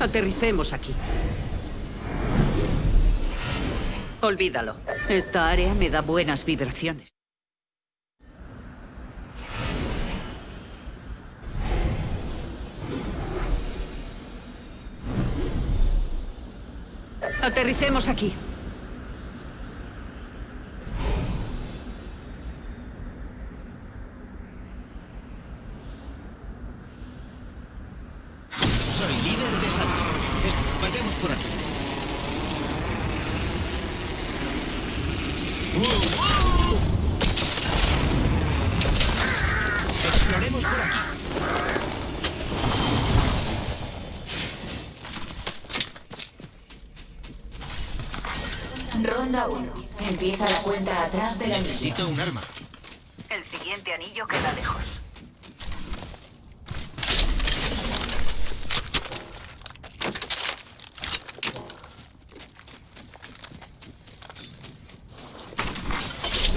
Aterricemos aquí. Olvídalo. Esta área me da buenas vibraciones. Aterricemos aquí. Soy líder de salto. Es- Vayamos por aquí. ¡Uh! Exploremos por aquí. Ronda 1. Empieza la cuenta atrás del anillo. Necesito un arma. El siguiente anillo queda lejos.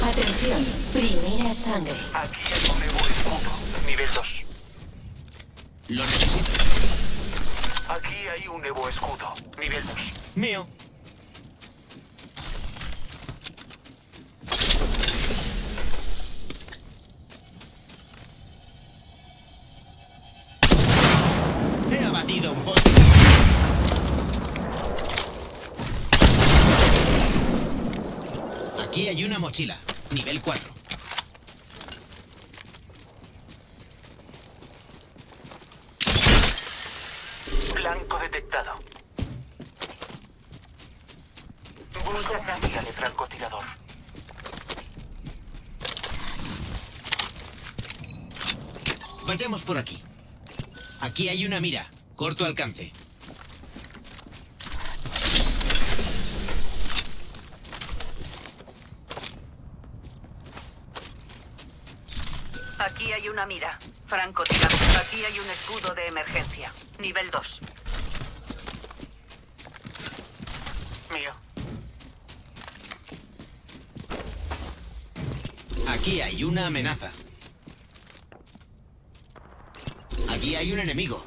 Atención, primera sangre. Aquí hay un nuevo escudo, nivel 2. Lo necesito. Aquí hay un nuevo escudo, nivel 2. Mío. He abatido un bote. Aquí hay una mochila, nivel 4. Blanco detectado. Busca mira de francotirador. Vayamos por aquí. Aquí hay una mira, corto alcance. Aquí hay una mira. Francotirador. Aquí hay un escudo de emergencia. Nivel 2. Mío. Aquí hay una amenaza. Allí hay un enemigo.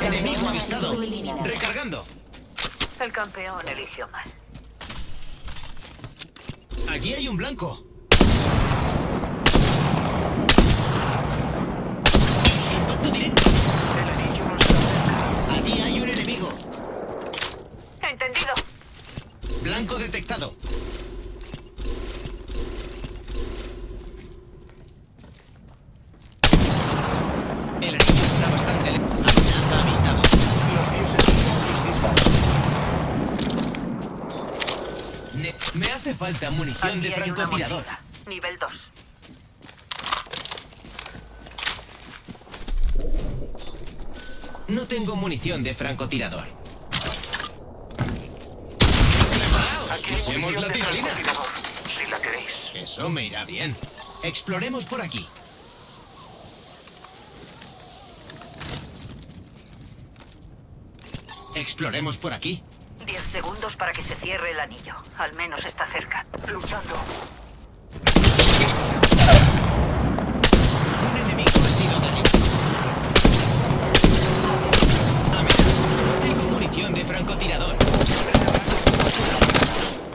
El Enemigo avistado. Recargando. El campeón eligió mal. Allí hay un blanco. Impacto directo. Allí hay un enemigo. Blanco detectado. El anillo está bastante lejos. Amenaza avistado. Los dioses disparan. Ne- me hace falta munición Aquí de francotirador. Nivel 2. No tengo munición de francotirador. La tirolina. Si la queréis. Eso me irá bien. Exploremos por aquí. Exploremos por aquí. 10 segundos para que se cierre el anillo. Al menos está cerca. Luchando. Un enemigo ha sido derribado. Amenaza. No tengo munición de francotirador.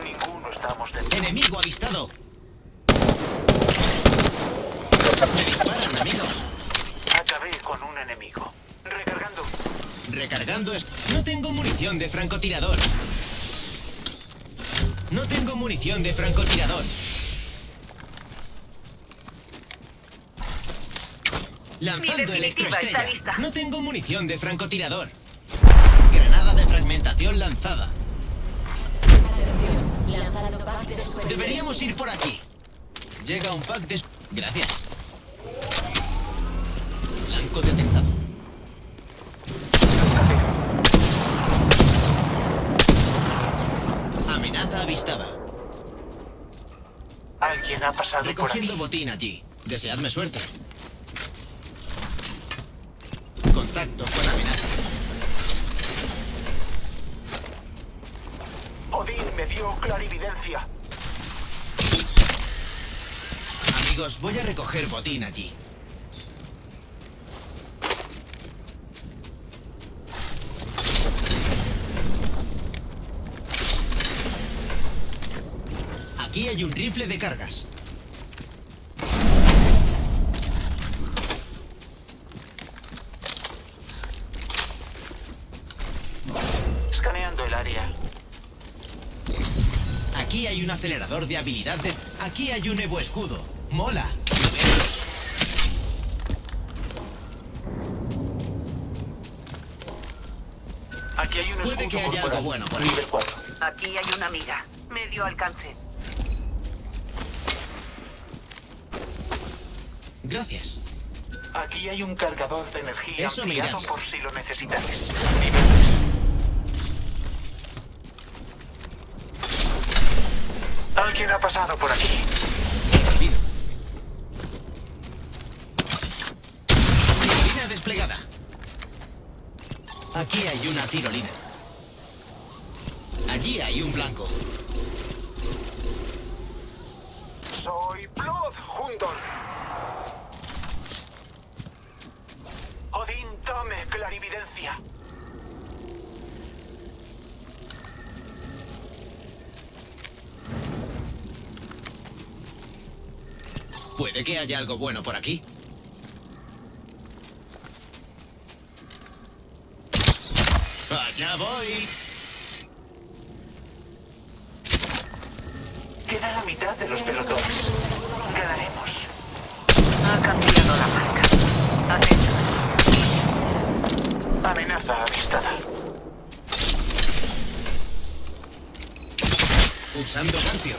Ninguno estamos dentro. Enemigo avistado. Me disparan, amigos. Acabé con un enemigo. Recargando. Recargando es... No tengo munición de francotirador. No tengo munición de francotirador. Lanzando electroestrella. No tengo munición de francotirador. Granada de fragmentación lanzada. Atención, lanzando pack de suerte. Deberíamos ir por aquí. Llega un pack de... Gracias. Blanco detectado. Amenaza avistada. Alguien ha pasado por aquí. Recogiendo botín allí. Deseadme suerte. Contacto con amenaza. Odín me dio clarividencia. Amigos, voy a recoger botín allí. Aquí hay un rifle de cargas. Escaneando el área. Aquí hay un acelerador de habilidad de... Aquí hay un Evo escudo. Mola. Aquí hay un Puede escudo que haya algo bueno por ahí. Nivel 4. Aquí hay una mira. Medio alcance. Gracias. Aquí hay un cargador de energía Eso ampliado por si lo 3. Alguien ha pasado por aquí. Rápido. Tirolina desplegada. Aquí hay una tirolina. Allí hay un blanco. Soy Blood Hundor. Odín, dame clarividencia. Puede que haya algo bueno por aquí. Allá voy. Queda la mitad de los pelotones. Ganaremos. Ha cambiado la marca. Atento. Amenaza avistada. Usando Garfio.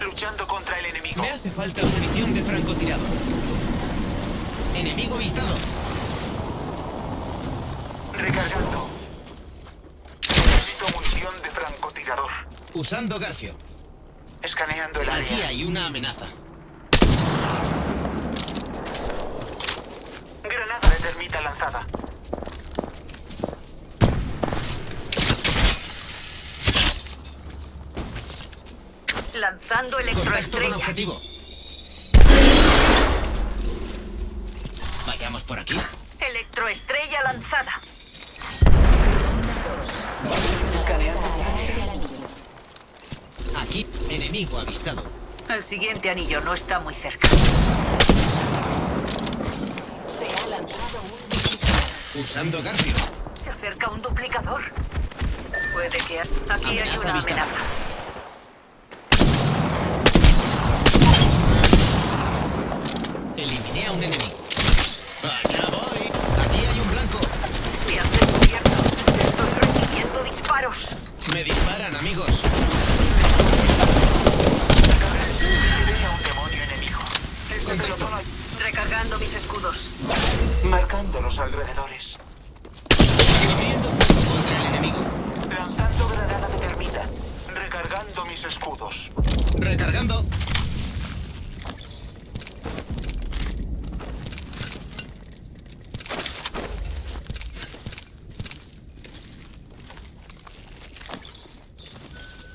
Luchando contra el enemigo. Me hace falta munición de francotirador. Enemigo avistado. Recargando. Necesito munición de francotirador. Usando Garfio. Escaneando el Allí área. hay una amenaza. Granada de termita lanzada. Lanzando Contacto con electroestrella. objetivo. Por aquí. Electroestrella lanzada. Escaneando. Aquí, enemigo avistado. El siguiente anillo no está muy cerca. Se ha lanzado un Usando Garfio. Se acerca un duplicador. Puede que... Aquí hay Amenaza una avistada. amenaza. Eliminé a un enemigo. Me disparan, amigos. Un demonio enemigo. Este Contacto. Recargando mis escudos. Marcando los alrededores. Abriendo fuego contra el enemigo. Lanzando granada de termita. Recargando mis escudos. Recargando.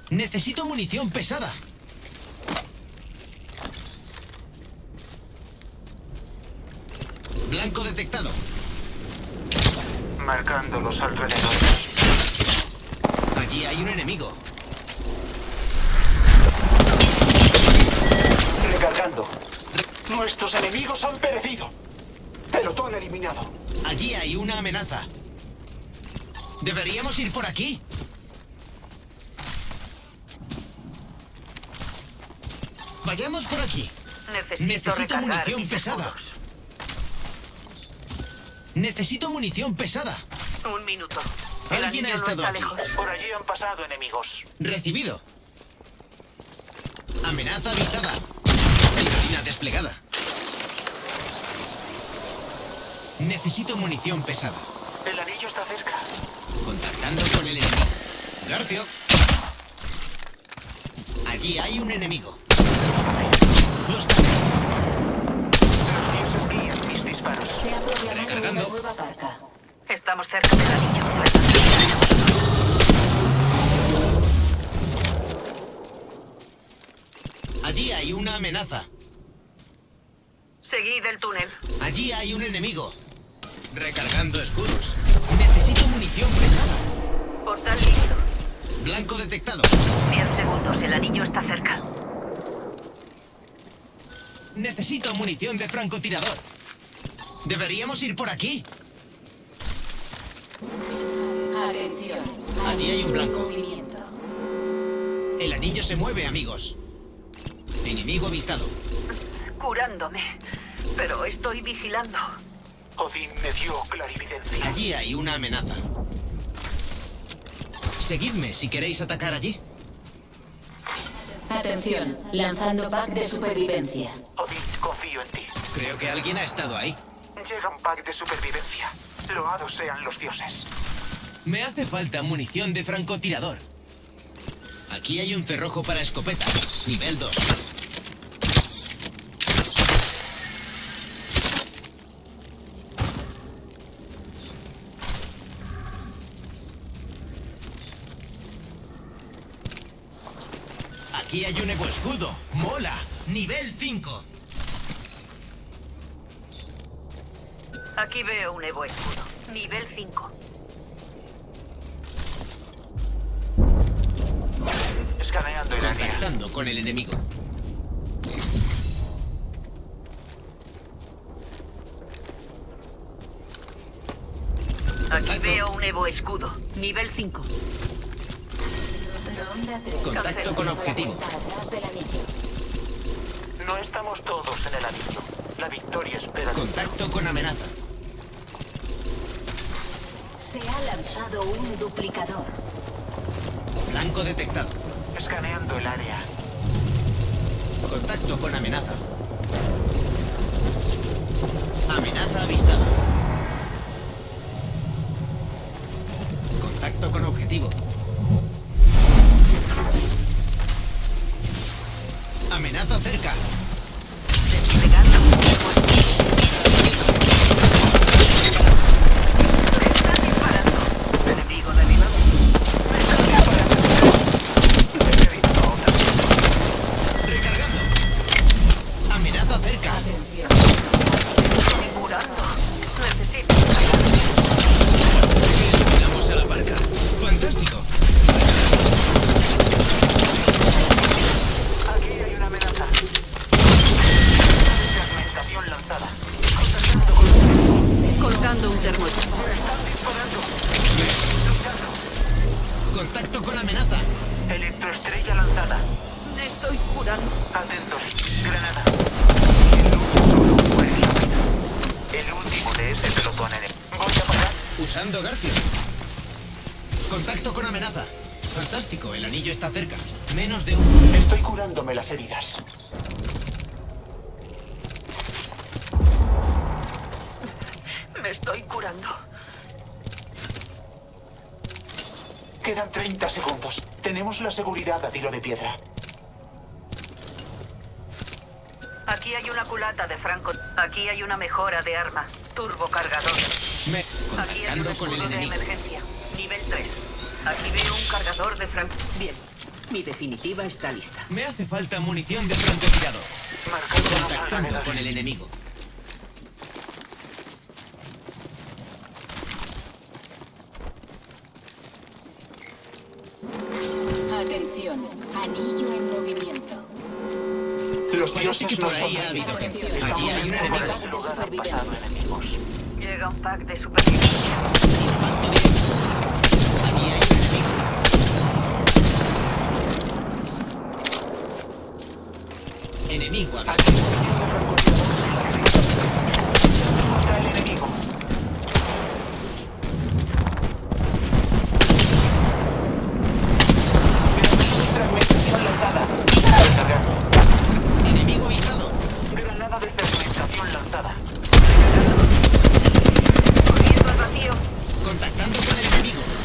Necesito munición pesada. Blanco detectado. Marcando los alrededores. Allí hay un enemigo. Recargando. Nuestros enemigos han perecido. Pelotón eliminado. Allí hay una amenaza. Deberíamos ir por aquí. Vayamos por aquí. Necesito, munición pesada. escudos. Necesito munición pesada. Un minuto. El Alguien ha no estado está aquí. lejos. Por allí han pasado enemigos. Recibido. Amenaza avistada. Tirolina desplegada. Necesito munición pesada. El anillo está cerca. Contactando con el enemigo. Garfio. Allí hay un enemigo. Los Los guían mis disparos. Se Recargando. Nueva barca. Estamos cerca del anillo. Allí hay una amenaza. Seguid el túnel. Allí hay un enemigo. Recargando escudos. Necesito munición pesada. Portal libre. Blanco detectado. 10 segundos, el anillo está cerca. Necesito munición de francotirador. Deberíamos ir por aquí. Atención. Allí hay un blanco. El anillo se mueve, amigos. Enemigo avistado. Curándome. Pero estoy vigilando. Odín me dio clarividencia. Allí hay una amenaza. Seguidme si queréis atacar allí. Atención. Lanzando pack de supervivencia. Odín, confío en ti. Creo que alguien ha estado ahí. Llega un pack de supervivencia. Loados sean los dioses. Me hace falta munición de francotirador. Aquí hay un cerrojo para escopeta. Nivel 2. Aquí hay un eco escudo. ¡Mola! Nivel 5. Aquí veo un Evo escudo. Nivel 5. Escaneando el área. Contactando con el enemigo. Aquí veo un Evo escudo. Nivel 5. Ronda 3. Contacto con objetivo. No estamos todos en el anillo. La victoria espera. Contacto con amenaza. Se ha lanzado un duplicador. Blanco detectado. Escaneando el área. Contacto con amenaza. Amenaza avistada. Contacto con objetivo. Amenaza cerca. Colocando un disparando. Contacto con amenaza. Electroestrella lanzada. Me estoy curando. Atentos. Granada. El último. El de ese pelotón enemigo. Voy a parar. Usando Garfio. Contacto con amenaza. Fantástico, el anillo está cerca. Menos de un... Estoy curándome las heridas. Me estoy curando. Quedan 30 segundos. Tenemos la seguridad a tiro de piedra. Aquí hay una culata de franco. Aquí hay una mejora de arma. Turbocargador. Me... Aquí hay un Contactando con el escudo de enemigo. emergencia. Nivel 3. Aquí veo un cargador de franco. Bien. Mi definitiva está lista. Me hace falta munición de francotirador. Contactando con el enemigo. Atención. Anillo en movimiento. Los dioses no por son ahí ha habido gente. Allí hay un en enemigo. enemigos. Llega un pack de. Impacto directo. Allí hay un enemigo. Enemigo Aquí avistado. está el enemigo. Fragmentación lanzada. Recargando. Enemigo avistado. Lanzada. Al vacío. Contactando con el enemigo.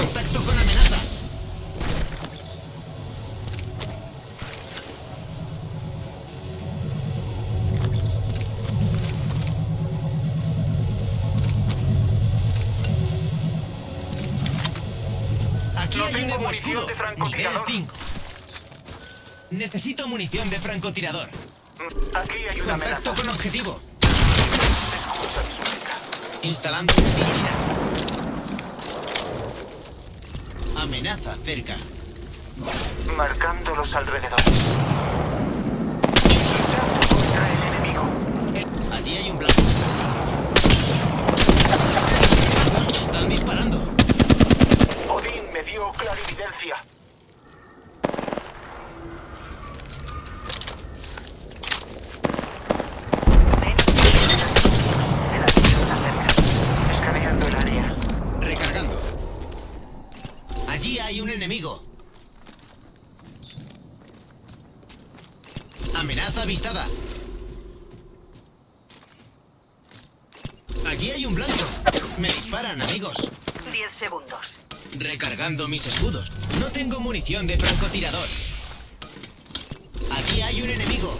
Contacto con amenaza. Aquí no hay tengo un nuevo escudo. Este nivel 5. Necesito munición de francotirador. Aquí hay una Contacto amenaza. con objetivo. Instalando disciplina. Amenaza cerca. Marcando los alrededores. Luchando contra el enemigo. Eh, Allí hay un blanco. Me están disparando. Odín me dio clarividencia. El anillo está cerca. Escaneando el área. Recargando. Allí hay un enemigo. Amenaza avistada. Allí hay un blanco. Me disparan, amigos. 10 segundos. Recargando mis escudos. No tengo munición de francotirador. Allí hay un enemigo.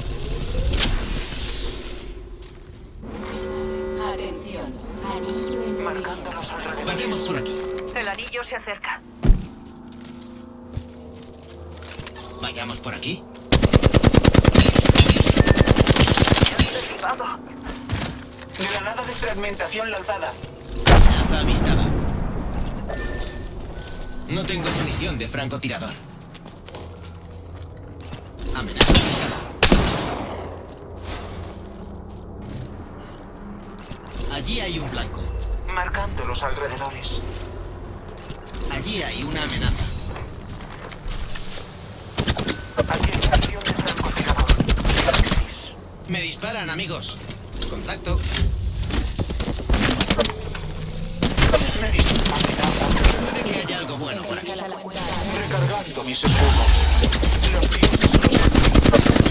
Atención. Anillo en Marcando los alrededores. Vayamos por aquí. El anillo se acerca. Vayamos por aquí. Derribado. Granada de fragmentación lanzada. Amenaza avistada. No tengo munición de francotirador. Amenaza avistada. Allí hay un blanco. Marcando los alrededores. Allí hay una amenaza. De francotirador. Me disparan, amigos. Contacto. Me disparan. Puede que haya algo bueno por aquí. Recargando mis escudos.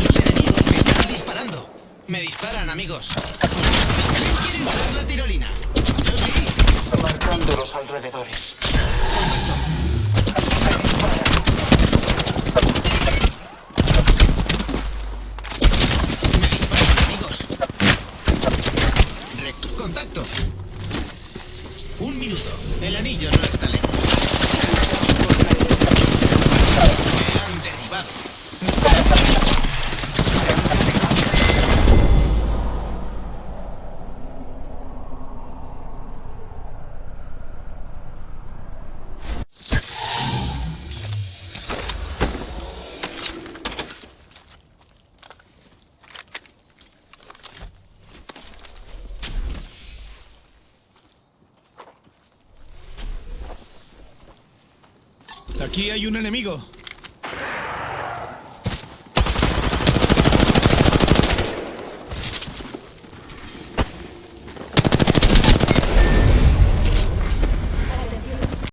Los enemigos me están disparando. Me disparan, amigos. ¿Quieren usar la tirolina? Marcando los alrededores. Me disparan, amigos. Re- Contacto. Un minuto. El anillo no está lejos. Me han derribado. Aquí hay un enemigo.